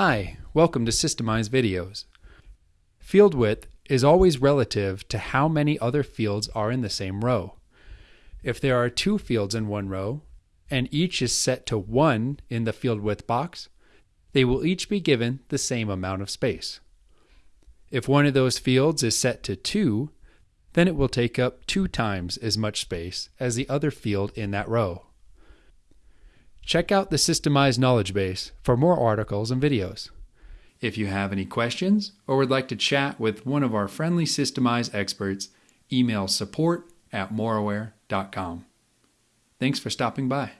Hi, welcome to Systemize Videos. Field width is always relative to how many other fields are in the same row. If there are two fields in one row, and each is set to 1 in the field width box, they will each be given the same amount of space. If one of those fields is set to 2, then it will take up two times as much space as the other field in that row. Check out the Systemize Knowledge Base for more articles and videos. If you have any questions or would like to chat with one of our friendly Systemize experts, email support at moreaware.com. Thanks for stopping by.